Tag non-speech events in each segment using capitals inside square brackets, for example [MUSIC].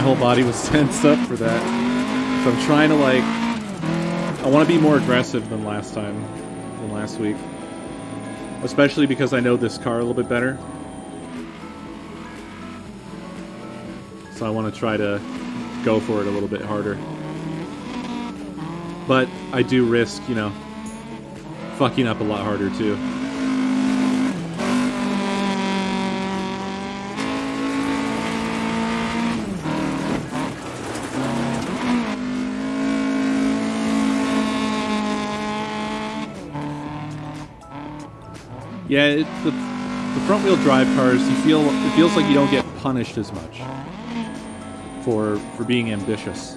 whole body was [LAUGHS] tensed up for that. So I'm trying to like I want to be more aggressive than last time, than last week. Especially because I know this car a little bit better. So I want to try to go for it a little bit harder. But I do risk, you know, fucking up a lot harder too. Yeah, it, the, the front wheel drive cars, you feel it feels like you don't get punished as much for for being ambitious.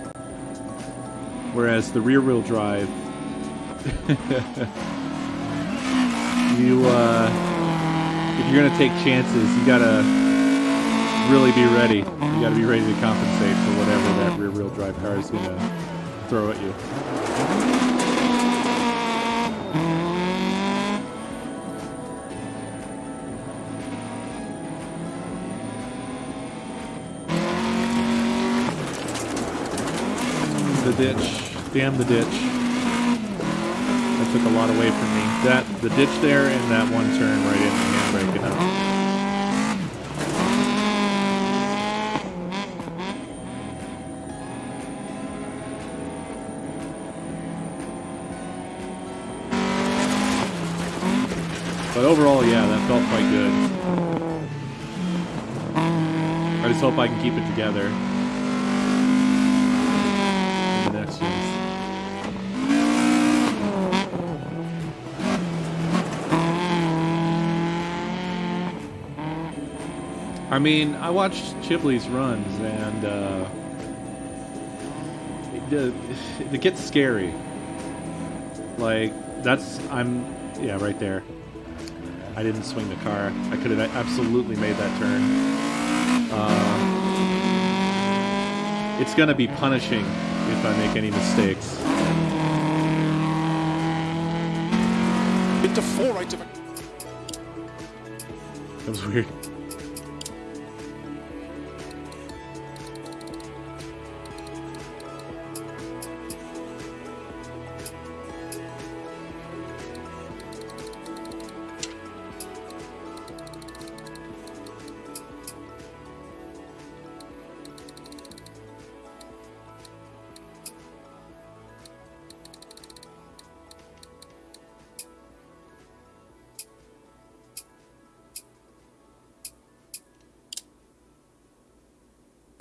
Whereas the rear wheel drive, [LAUGHS] you uh, if you're gonna take chances, you gotta really be ready. You gotta be ready to compensate for whatever that rear wheel drive car is gonna throw at you. The ditch. Damn the ditch. That took a lot away from me. That the ditch there and that one turn right in the handbrake. But overall, yeah, that felt quite good. I just hope I can keep it together. in the next ones. I mean, I watched Chipley's runs, and uh, it, it gets scary. Like that's I'm yeah right there. I didn't swing the car. I could have absolutely made that turn. Uh, it's gonna be punishing if I make any mistakes. Into four right of That was weird.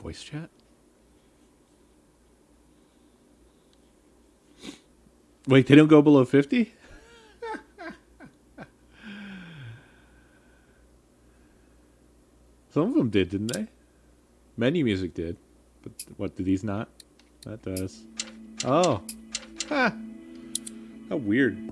Voice chat? Wait, they don't go below 50? Some of them did, didn't they? Menu music did. But what, do these not? That does. Oh. Ha! How weird.